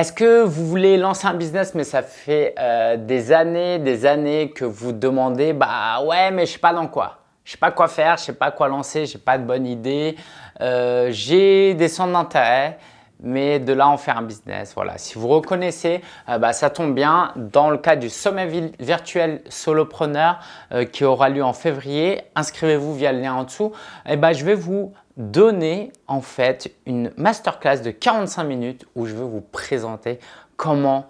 Est-ce que vous voulez lancer un business mais ça fait euh, des années, des années que vous demandez bah ouais mais je sais pas dans quoi. Je sais pas quoi faire, je sais pas quoi lancer, j'ai pas de bonne idée, euh, j'ai des centres d'intérêt mais de là en faire un business. Voilà, si vous reconnaissez, euh, bah, ça tombe bien. Dans le cadre du sommet virtuel solopreneur euh, qui aura lieu en février, inscrivez-vous via le lien en dessous. Et eh bah, je vais vous donner en fait une masterclass de 45 minutes où je vais vous présenter comment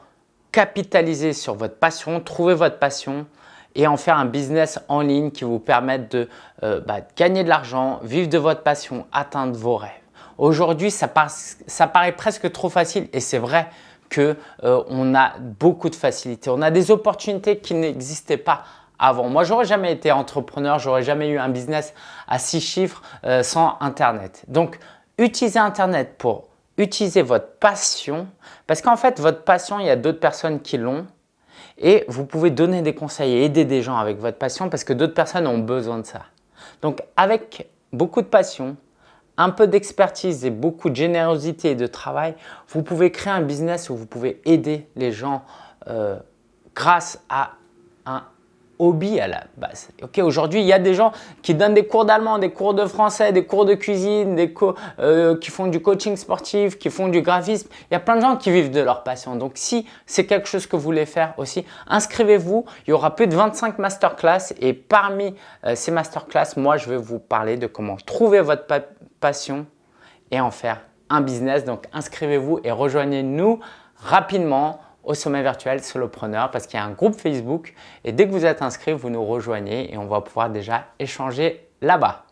capitaliser sur votre passion, trouver votre passion et en faire un business en ligne qui vous permette de euh, bah, gagner de l'argent, vivre de votre passion, atteindre vos rêves. Aujourd'hui, ça, paraît presque trop facile et c'est vrai qu'on euh, a beaucoup de facilité. On a des opportunités qui n'existaient pas avant. Moi, j'aurais jamais été entrepreneur, j'aurais jamais eu un business à six chiffres euh, sans Internet. Donc, utilisez Internet pour utiliser votre passion parce qu'en fait, votre passion, il y a d'autres personnes qui l'ont et vous pouvez donner des conseils et aider des gens avec votre passion parce que d'autres personnes ont besoin de ça. Donc, avec beaucoup de passion, un peu d'expertise et beaucoup de générosité et de travail, vous pouvez créer un business où vous pouvez aider les gens euh, grâce à un hobby à la base. Ok, Aujourd'hui, il y a des gens qui donnent des cours d'allemand, des cours de français, des cours de cuisine, des euh, qui font du coaching sportif, qui font du graphisme. Il y a plein de gens qui vivent de leur passion. Donc, si c'est quelque chose que vous voulez faire aussi, inscrivez-vous. Il y aura plus de 25 masterclass et parmi euh, ces masterclass, moi, je vais vous parler de comment trouver votre passion et en faire un business. Donc, inscrivez-vous et rejoignez-nous rapidement au sommet virtuel Solopreneur parce qu'il y a un groupe Facebook et dès que vous êtes inscrit, vous nous rejoignez et on va pouvoir déjà échanger là-bas.